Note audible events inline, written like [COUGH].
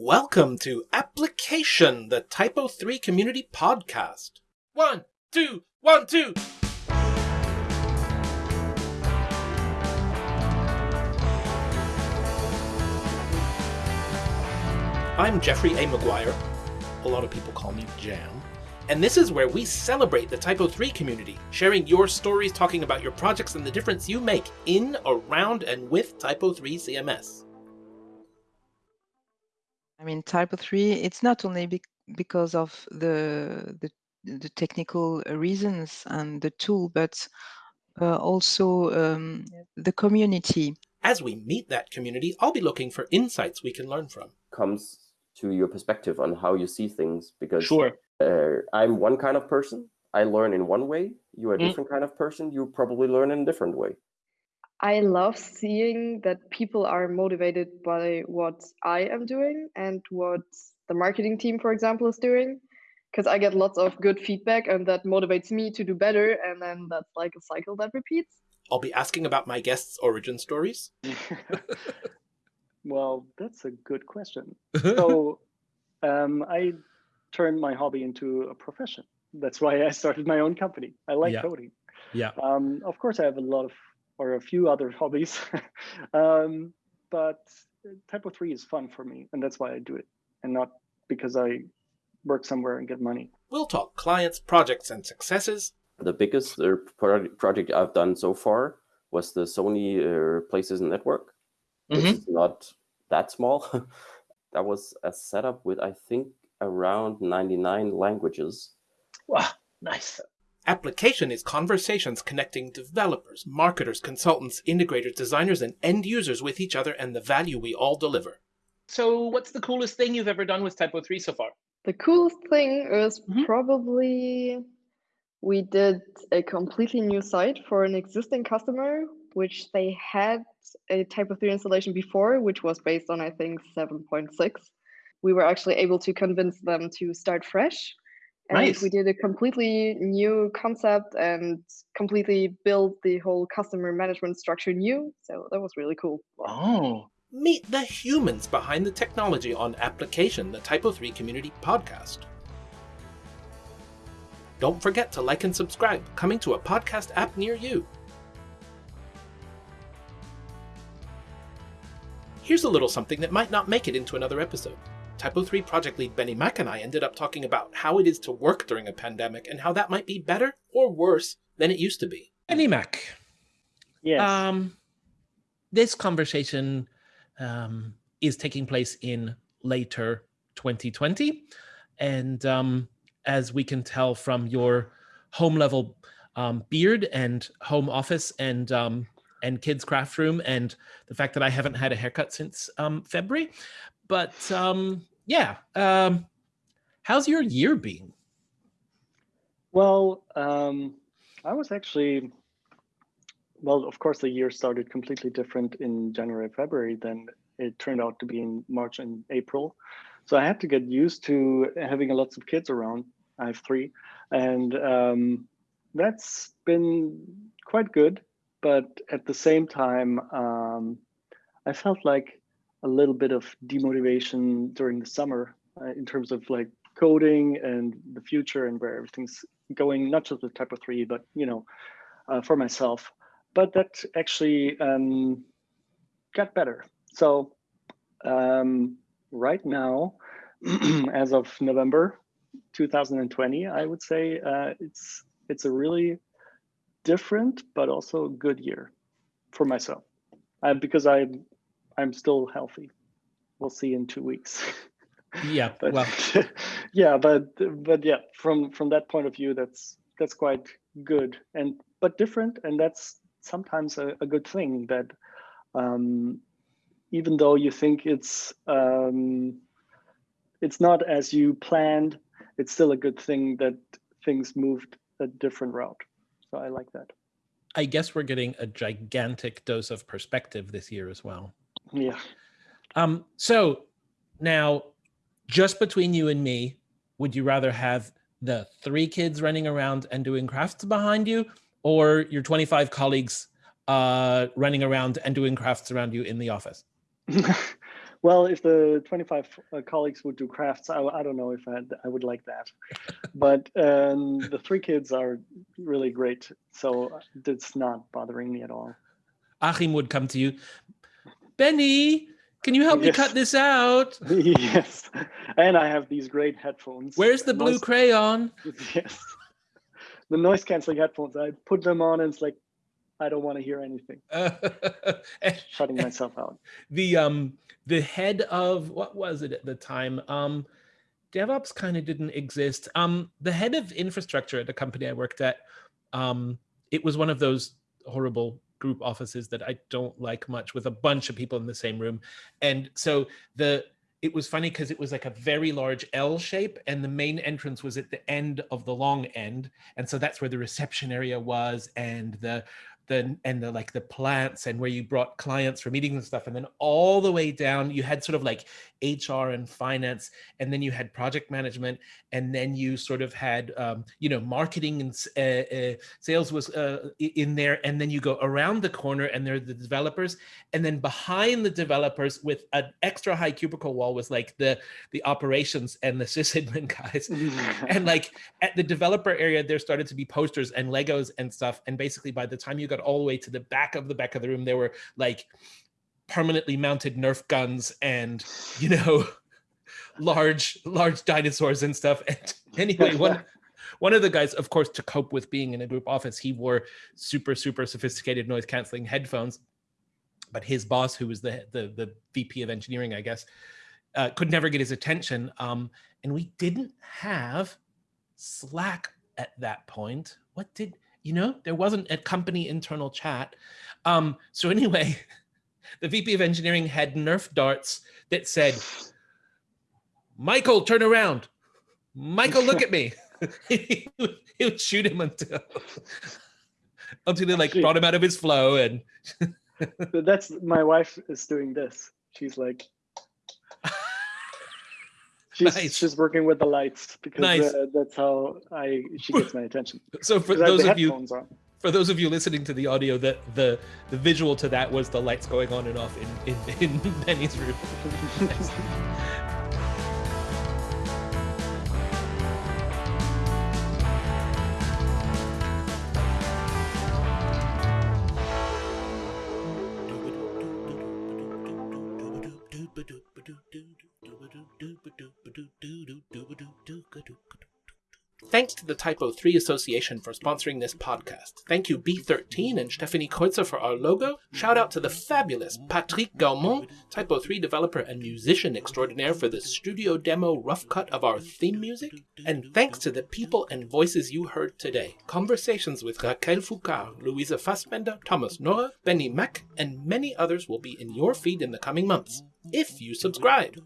Welcome to Application, the Typo 3 Community Podcast. One, two, one, two. I'm Jeffrey A. McGuire. A lot of people call me Jam. And this is where we celebrate the Typo 3 community, sharing your stories, talking about your projects and the difference you make in, around, and with Typo 3 CMS. I mean, Typo 3, it's not only be because of the, the, the technical reasons and the tool, but uh, also um, the community. As we meet that community, I'll be looking for insights we can learn from. Comes to your perspective on how you see things because Sure. uh, I'm one kind of person. I learn in one way. You're a Mm. different kind of person. You probably learn in a different way. I love seeing that people are motivated by what I am doing and what the marketing team, for example, is doing. Because I get lots of good feedback and that motivates me to do better. And then that's like a cycle that repeats. I'll be asking about my guests' origin stories. [LAUGHS] well, that's a good question. So, [LAUGHS] um, I turned my hobby into a profession. That's why I started my own company. I like Yeah. coding. Yeah. Um, of course, I have a lot of, or a few other [LAUGHS] hobbies, um, but Typo 3 is fun for me, and that's why I do it, and not because I work somewhere and get money. We'll talk clients, projects, and successes. The biggest uh, project I've done so far was the Sony uh, PlayStation Network. which Mm-hmm. is not that small. [LAUGHS] that was a setup with, I think, around 99 languages. Wow, nice. Application is conversations connecting developers, marketers, consultants, integrators, designers, and end users with each other and the value we all deliver. So, what's the coolest thing you've ever done with Typo 3 so far? The coolest thing is Mm-hmm. Mhm. probably we did a completely new site for an existing customer, which they had a Typo 3 installation before, which was based on, I think, 7.6. We were actually able to convince them to start fresh. And Nice. we did a completely new concept and completely built the whole customer management structure new. So that was really cool. Oh, Meet the humans behind the technology on Application, the Typo 3 Community Podcast. Don't forget to like and subscribe, coming to a podcast app near you. Here's a little something that might not make it into another episode. Typo 3 project lead Benni Mack and I ended up talking about how it is to work during a pandemic and how that might be better or worse than it used to be. Benni Mack. Yes. Um, this conversation um, is taking place in later 2020. And um, as we can tell from your home level um, beard and home office and um, and kids craft room and the fact that I haven't had a haircut since um, February. But um, yeah, um, how's your year been? Well, um, I was actually, well, of course, the year started completely different in January, February than it turned out to be in March and April. So I had to get used to having lots of kids around. I have three, and um, that's been quite good. But at the same time, um, I felt like a little bit of demotivation during the summer uh, in terms of like coding and the future and where everything's going, not just with Typo 3, but you know, uh, for myself. But that actually um, got better. So um, right now, [CLEARS THROAT] as of November 2020, I would say uh, it's it's a really different but also good year for myself uh, because I'm I'm still healthy. We'll see in two weeks. [LAUGHS] Yeah, but well, [LAUGHS] yeah but but yeah from from that point of view that's that's quite good and but different and that's sometimes a, a good thing that um even though you think it's um it's not as you planned it's still a good thing that things moved a different route so i like that I guess we're getting a gigantic dose of perspective this year as well. Yeah Um, so now, just between you and me, would you rather have the three kids running around and doing crafts behind you, or your 25 colleagues uh, running around and doing crafts around you in the office? [LAUGHS] Well, if the 25 uh, colleagues would do crafts, I, I don't know if I, I would like that. [LAUGHS] but um, the three kids are really great. So it's not bothering me at all. Achim would come to you. Benni, can you help Yes. me cut this out? [LAUGHS] yes. And I have these great headphones. Where's the blue Noise- crayon? [LAUGHS] Yes. The noise canceling headphones. I put them on and it's like, I don't want to hear anything. [LAUGHS] Shutting myself out. the um the head of what was it at the time um devops kind of didn't exist um the head of infrastructure at the company i worked at um it was one of those horrible group offices that i don't like much with a bunch of people in the same room. And so the it was funny because it was like a very large L shape, and the main entrance was at the end of the long end, and so that's where the reception area was, and the the and the like the plants and where you brought clients for meetings and stuff and then all the way down you had sort of like hr and finance and then you had project management and then you sort of had um, you know marketing and uh, uh, sales was uh, in there and then you go around the corner and there are the developers and then behind the developers with an extra high cubicle wall was like the the operations and the [LAUGHS] sysadmin guys. [LAUGHS] And like at the developer area there started to be posters and legos and stuff and basically by the time you got all the way to the back of the back of the room. There were like permanently mounted nerf guns and you know [LAUGHS] large large dinosaurs and stuff. And [LAUGHS] anyway one one of the guys of course to cope with being in a group office he wore super super sophisticated noise canceling headphones. But his boss who was the the, the vp of engineering i guess uh, could never get his attention. Um, and we didn't have slack at that point. What did you know there wasn't a company internal chat. Um, so anyway [LAUGHS] the vp of engineering had nerf darts that said michael turn around. Michael look at me. He, [LAUGHS] would, he would shoot him until [LAUGHS] until they like Actually- brought him out of his flow and That's my wife is doing this. She's like, she's Nice. she's working with the lights because Nice. uh, that's how I she gets my attention. so for those of you on. for those of you listening to the audio that the the visual to that was the lights going on and off in in, in benni's room Thanks to the Typo 3 Association for sponsoring this podcast. Thank you B13 and Stephanie Kreutzer for our logo. Shout out to the fabulous Patrick Gaumond, Typo 3 developer and musician extraordinaire for the studio demo rough cut of our theme music. And thanks to the people and voices you heard today. Conversations with Raquel Foucault, Louisa Fassbender, Thomas Nora, Benni Mack, and many others will be in your feed in the coming months. If you subscribe.